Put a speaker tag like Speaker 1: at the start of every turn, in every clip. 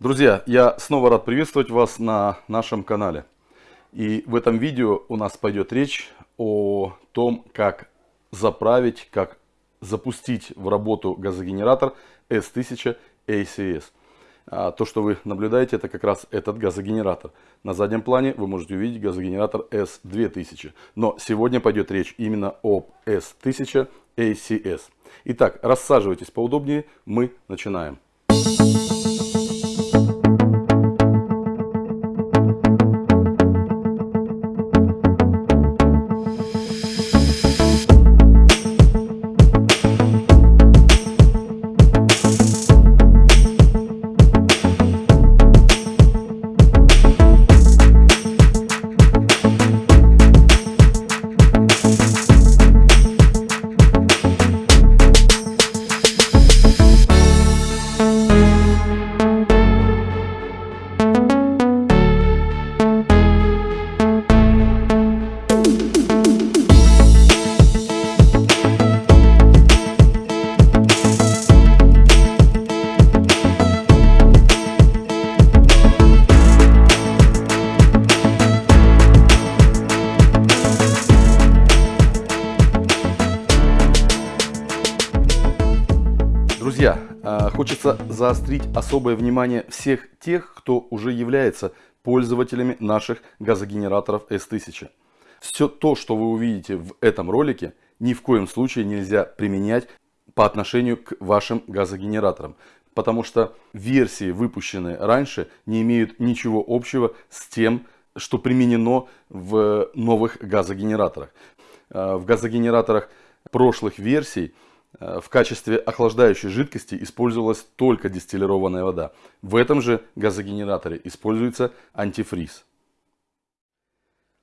Speaker 1: Друзья, я снова рад приветствовать вас на нашем канале. И в этом видео у нас пойдет речь о том, как заправить, как запустить в работу газогенератор S1000 ACS. А то, что вы наблюдаете, это как раз этот газогенератор. На заднем плане вы можете увидеть газогенератор S2000. Но сегодня пойдет речь именно об S1000 ACS. Итак, рассаживайтесь поудобнее, мы начинаем. Хочется заострить особое внимание всех тех, кто уже является пользователями наших газогенераторов S1000. Все то, что вы увидите в этом ролике, ни в коем случае нельзя применять по отношению к вашим газогенераторам. Потому что версии, выпущенные раньше, не имеют ничего общего с тем, что применено в новых газогенераторах. А, в газогенераторах прошлых версий в качестве охлаждающей жидкости использовалась только дистиллированная вода. В этом же газогенераторе используется антифриз.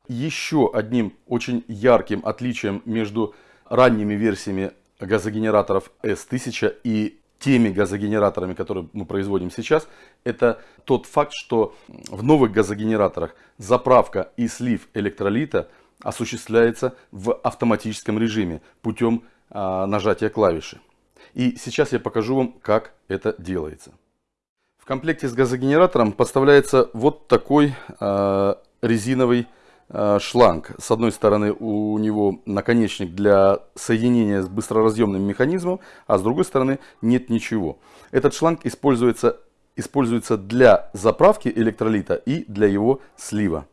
Speaker 1: Еще одним очень ярким отличием между ранними версиями газогенераторов S1000 и теми газогенераторами, которые мы производим сейчас, это тот факт, что в новых газогенераторах заправка и слив электролита осуществляется в автоматическом режиме путем нажатия клавиши. И сейчас я покажу вам, как это делается. В комплекте с газогенератором поставляется вот такой э, резиновый э, шланг. С одной стороны у него наконечник для соединения с быстроразъемным механизмом, а с другой стороны нет ничего. Этот шланг используется, используется для заправки электролита и для его слива.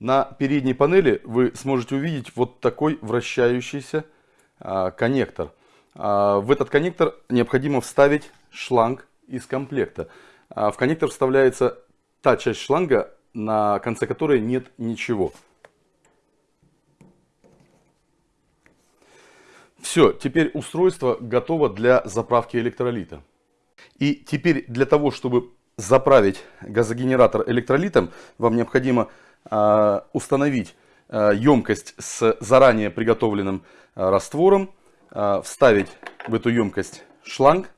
Speaker 1: На передней панели вы сможете увидеть вот такой вращающийся а, коннектор. А, в этот коннектор необходимо вставить шланг из комплекта. А, в коннектор вставляется та часть шланга, на конце которой нет ничего. Все, теперь устройство готово для заправки электролита. И теперь для того, чтобы заправить газогенератор электролитом, вам необходимо установить емкость с заранее приготовленным Э, раствором, э, вставить в эту емкость шланг.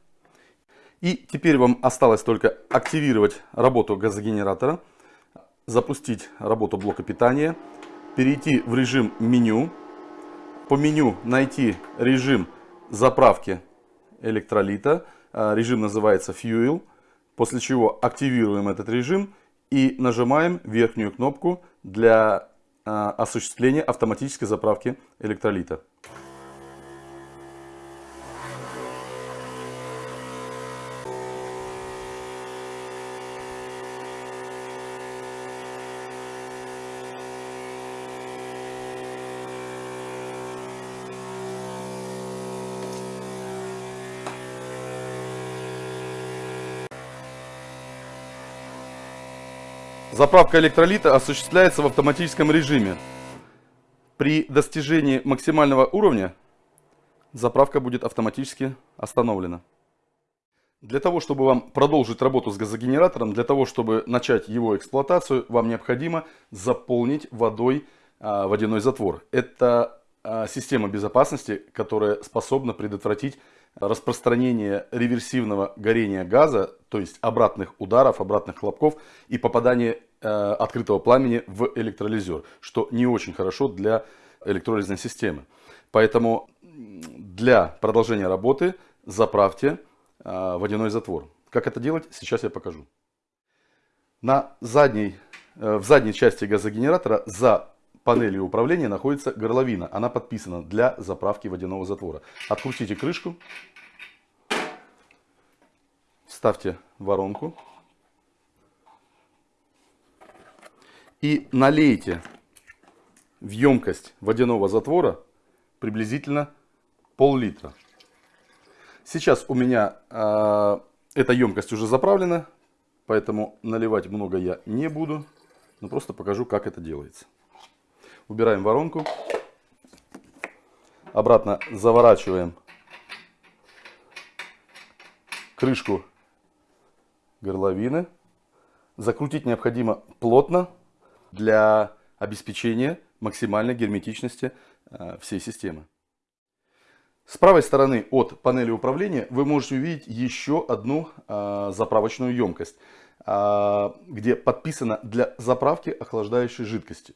Speaker 1: И теперь вам осталось только активировать работу газогенератора, запустить работу блока питания, перейти в режим меню, по меню найти режим заправки электролита, э, режим называется Fuel, после чего активируем этот режим и нажимаем верхнюю кнопку для осуществления автоматической заправки электролита. Заправка электролита осуществляется в автоматическом режиме. При достижении максимального уровня заправка будет автоматически остановлена. Для того, чтобы вам продолжить работу с газогенератором, для того, чтобы начать его эксплуатацию, вам необходимо заполнить водой а, водяной затвор. Это а, система безопасности, которая способна предотвратить распространение реверсивного горения газа, то есть обратных ударов, обратных хлопков и попадание открытого пламени в электролизер, что не очень хорошо для электролизной системы. Поэтому для продолжения работы заправьте э, водяной затвор. Как это делать, сейчас я покажу. На задней, э, в задней части газогенератора за панелью управления находится горловина. Она подписана для заправки водяного затвора. Открутите крышку, ставьте воронку и налейте в емкость водяного затвора приблизительно пол-литра. Сейчас у меня э, эта емкость уже заправлена, поэтому наливать много я не буду, но просто покажу, как это делается. Убираем воронку, обратно заворачиваем крышку горловины. Закрутить необходимо плотно для обеспечения максимальной герметичности э, всей системы. С правой стороны от панели управления вы можете увидеть еще одну э, заправочную емкость, э, где подписано для заправки охлаждающей жидкости.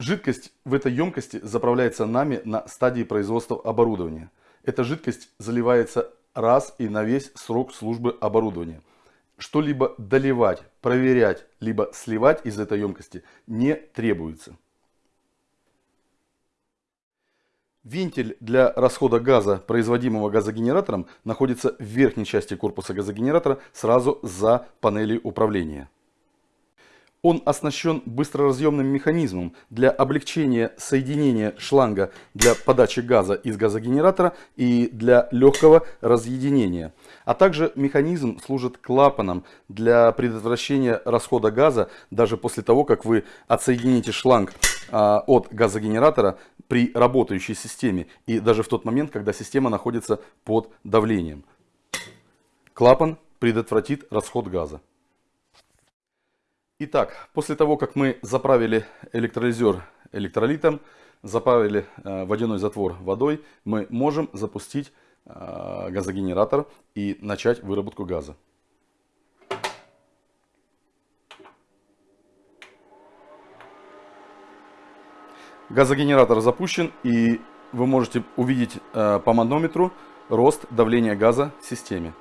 Speaker 1: Жидкость в этой емкости заправляется нами на стадии производства оборудования. Эта жидкость заливается раз и на весь срок службы оборудования. Что-либо доливать, проверять, либо сливать из этой емкости не требуется. Вентиль для расхода газа, производимого газогенератором, находится в верхней части корпуса газогенератора сразу за панелью управления. Он оснащен быстроразъемным механизмом для облегчения соединения шланга для подачи газа из газогенератора и для легкого разъединения. А также механизм служит клапаном для предотвращения расхода газа даже после того, как вы отсоедините шланг а, от газогенератора при работающей системе и даже в тот момент, когда система находится под давлением. Клапан предотвратит расход газа. Итак, после того, как мы заправили электролизер электролитом, заправили э, водяной затвор водой, мы можем запустить э, газогенератор и начать выработку газа. Газогенератор запущен и вы можете увидеть э, по манометру рост давления газа в системе.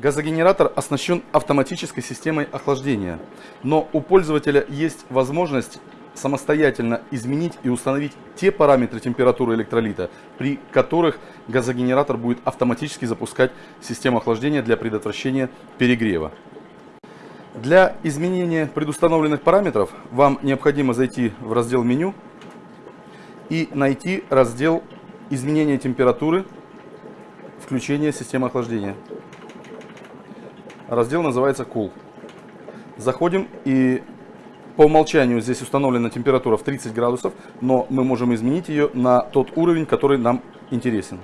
Speaker 1: Газогенератор оснащен автоматической системой охлаждения, но у пользователя есть возможность самостоятельно изменить и установить те параметры температуры электролита, при которых газогенератор будет автоматически запускать систему охлаждения для предотвращения перегрева. Для изменения предустановленных параметров вам необходимо зайти в раздел меню и найти раздел изменения температуры, включение системы охлаждения. Раздел называется Cool. Заходим и по умолчанию здесь установлена температура в 30 градусов, но мы можем изменить ее на тот уровень, который нам интересен.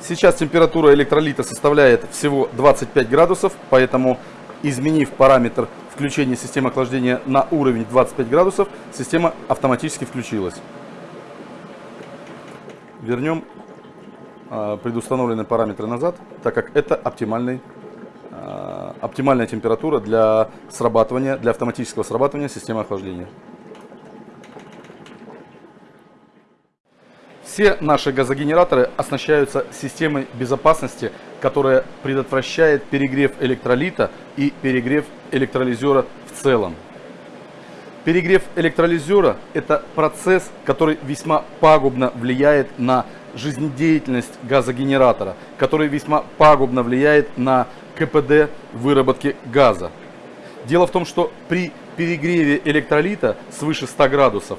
Speaker 1: Сейчас температура электролита составляет всего 25 градусов, поэтому изменив параметр включения системы охлаждения на уровень 25 градусов, система автоматически включилась вернем а, предустановленные параметры назад, так как это оптимальный, а, оптимальная температура для срабатывания, для автоматического срабатывания системы охлаждения. Все наши газогенераторы оснащаются системой безопасности, которая предотвращает перегрев электролита и перегрев электролизера в целом. Перегрев электролизера – это процесс, который весьма пагубно влияет на жизнедеятельность газогенератора, который весьма пагубно влияет на КПД выработки газа. Дело в том, что при перегреве электролита свыше 100 градусов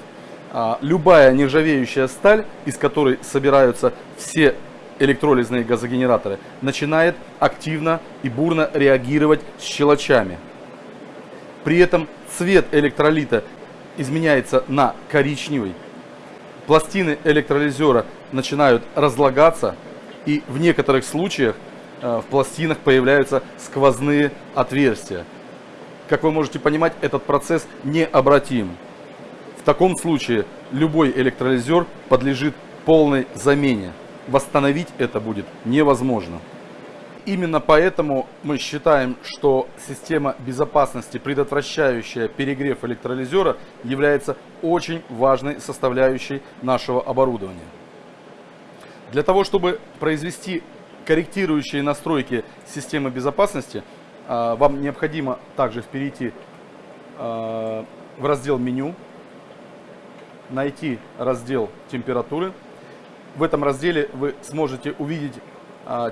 Speaker 1: а, любая нержавеющая сталь, из которой собираются все электролизные газогенераторы, начинает активно и бурно реагировать с щелочами. При этом цвет электролита изменяется на коричневый. Пластины электролизера начинают разлагаться и в некоторых случаях э, в пластинах появляются сквозные отверстия. Как вы можете понимать, этот процесс необратим. В таком случае любой электролизер подлежит полной замене. Восстановить это будет невозможно. Именно поэтому мы считаем, что система безопасности, предотвращающая перегрев электролизера, является очень важной составляющей нашего оборудования. Для того, чтобы произвести корректирующие настройки системы безопасности, а, вам необходимо также перейти а, в раздел меню, найти раздел температуры. В этом разделе вы сможете увидеть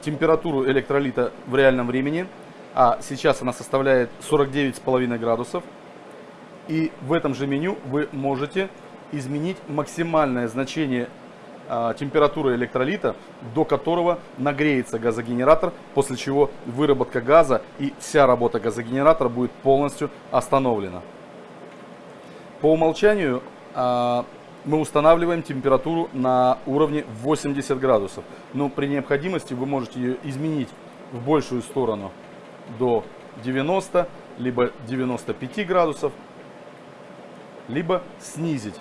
Speaker 1: температуру электролита в реальном времени. А сейчас она составляет 49,5 градусов. И в этом же меню вы можете изменить максимальное значение а, температуры электролита, до которого нагреется газогенератор, после чего выработка газа и вся работа газогенератора будет полностью остановлена. По умолчанию а, мы устанавливаем температуру на уровне 80 градусов. Но при необходимости вы можете ее изменить в большую сторону до 90, либо 95 градусов, либо снизить,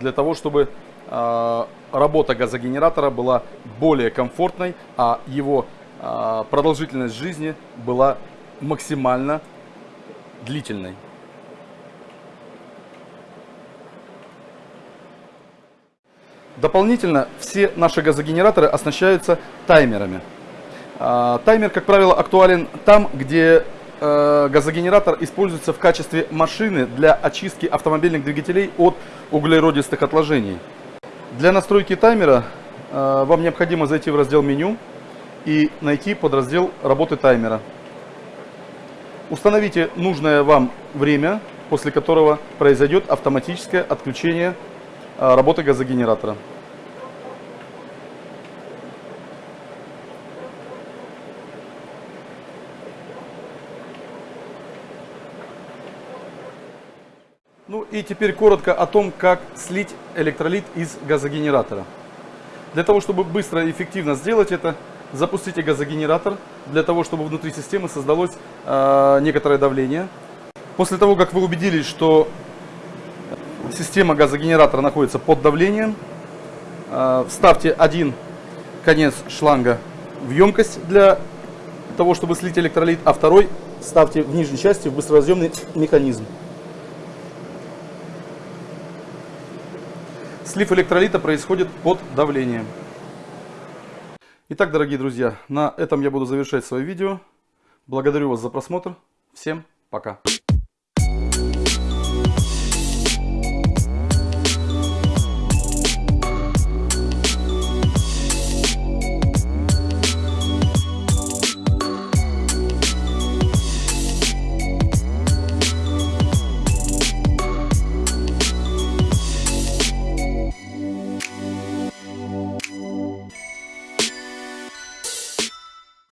Speaker 1: для того, чтобы э, работа газогенератора была более комфортной, а его э, продолжительность жизни была максимально длительной. Дополнительно все наши газогенераторы оснащаются таймерами. А, таймер, как правило, актуален там, где э, газогенератор используется в качестве машины для очистки автомобильных двигателей от углеродистых отложений. Для настройки таймера э, вам необходимо зайти в раздел меню и найти подраздел работы таймера. Установите нужное вам время, после которого произойдет автоматическое отключение работы газогенератора. Ну и теперь коротко о том, как слить электролит из газогенератора. Для того, чтобы быстро и эффективно сделать это, запустите газогенератор, для того, чтобы внутри системы создалось э, некоторое давление. После того, как вы убедились, что Система газогенератора находится под давлением. А, вставьте один конец шланга в емкость для того, чтобы слить электролит, а второй ставьте в нижней части в быстроразъемный механизм. Слив электролита происходит под давлением. Итак, дорогие друзья, на этом я буду завершать свое видео. Благодарю вас за просмотр. Всем пока.